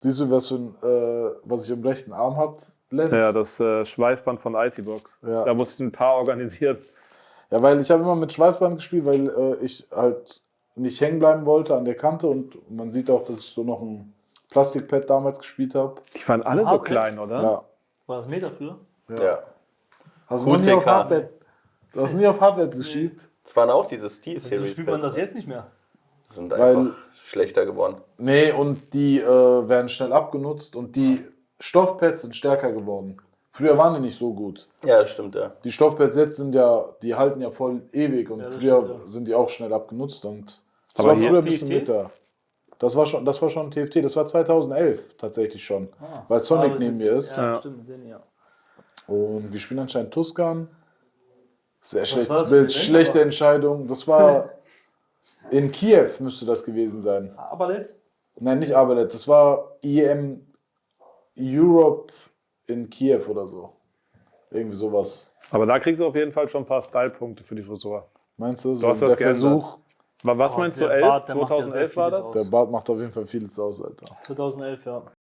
Siehst du, was, für ein, äh, was ich am rechten Arm habe, Lenz? Ja, das äh, Schweißband von Icybox. Ja. Da musste ich ein paar organisieren. Ja, weil ich habe immer mit Schweißband gespielt, weil äh, ich halt nicht hängen bleiben wollte an der Kante und man sieht auch, dass ich so noch ein Plastikpad damals gespielt habe. Die waren alle so klein, oder? Ja. War das Meter früher? Ja. Hast du nie auf. Hardware, du hast nie auf Hardware gespielt? Es waren auch diese Wieso Steel-Series. spielt man das jetzt nicht mehr? Sind Weil- einfach schlechter geworden. Nee, und die äh, werden schnell abgenutzt und die Stoffpads sind stärker geworden. Früher waren die nicht so gut. Ja, das stimmt, ja. Die Stoffpads jetzt sind ja, die halten ja voll ewig und Ja, früher stimmt, ja. sind die auch schnell abgenutzt und das Aber war früher ein bisschen TFT? bitter. Das war schon, das war schon TFT, das war 2011 tatsächlich schon, Ah. weil Sonic neben mir ist. Ja, Ja. stimmt, den, ja. Und wir spielen anscheinend Tuscan. Sehr war schlechtes Bild, schlechte Entscheidung. Das war in Kiew müsste das gewesen sein. Aber nicht? Nein, nicht Abelet, das war IEM Europe in Kiew oder so. Irgendwie sowas. Aber da kriegst du auf jeden Fall schon ein paar Style-Punkte für die Frisur. Meinst du? So hast das der geändert. Versuch, Wa- Was Oh, meinst du, der 11? Bart, der macht ja sehr 2011 war das? aus. der Bart macht auf jeden Fall vieles aus, Alter. 2011, ja.